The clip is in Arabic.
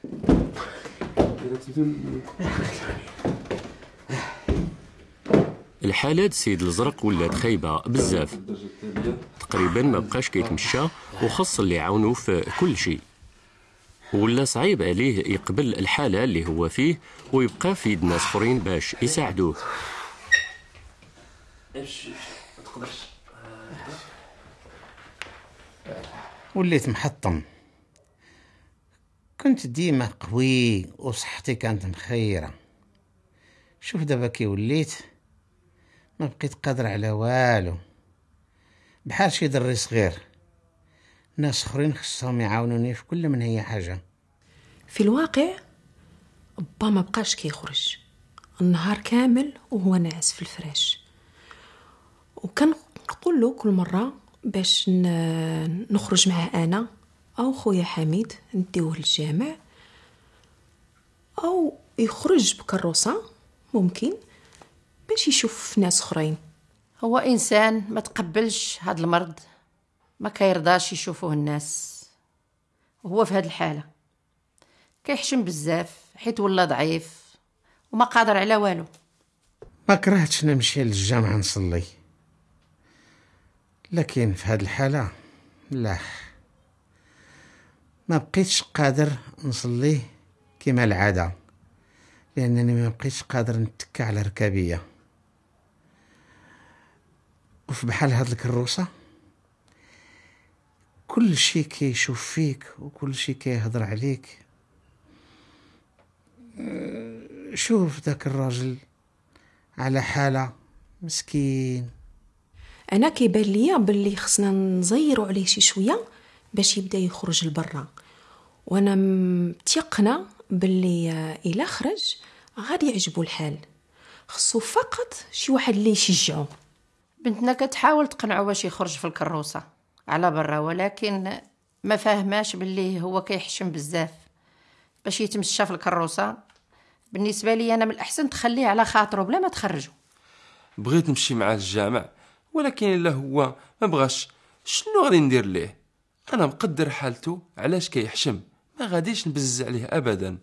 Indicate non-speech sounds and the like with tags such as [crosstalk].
[laughs] الحالة د السيد الزرق ولات خايبة بزاف. تقريبا ما بقاش كيتمشى وخص اللي يعاونو في كل شيء. ولا صعيب عليه يقبل الحالة اللي هو فيه ويبقى في يد ناس أخرين باش يساعدوه. وليت محطم. كنت ديما قوي وصحتي كانت مخيرة. شوف دابا كي وليت ما بقيت قادر على والو. بحال شي دري صغير ناس اخرين خصهم يعاونوني في كل من هي حاجة. في الواقع با ما بقاش كيخرج. النهار كامل وهو ناعس في الفراش. وكان نقول له كل مرة باش نخرج معاه أنا. أو خويا حميد نديوه للجامع أو يخرج بكروسة ممكن باش يشوف ناس أخرين. هو إنسان ما تقبلش هاد المرض ما كيرضاش يشوفوه الناس. وهو في هاد الحالة كيحشم بزاف حيت ولا ضعيف وما قادر على والو. ما كرهتش نمشي للجامع نصلي. لكن في هاد الحالة لا. ما بقيتش قادر نصلي كما العادة لأنني ما بقيتش قادر نتكى على ركابية. وفي بحال هاد الكروسة كل شي كيشوف فيك وكل شي كيهضر عليك. أه، شوف داك الراجل على حالة مسكين. أنا كيبان ليا باللي خصنا نزيروا عليه شي شوية. باش يبدا يخرج لبرا. وأنا متيقنه باللي آه، إلا خرج غادي يعجبو الحال. خصو فقط شي واحد اللي يشجعو. بنتنا كتحاول تقنعو باش يخرج في الكروسة. على برا ولكن ما فاهماش باللي هو كيحشم بزاف. باش يتمشى في الكروسة بالنسبة لي أنا من الأحسن تخليه على خاطره بلا ما تخرجو. بغيت نمشي معاه للجامع ولكن إلا هو ما بغاش شنو غادي ندير ليه؟ أنا مقدر حالته علاش كيحشم؟ ما غاديش نبزز عليه ابدا.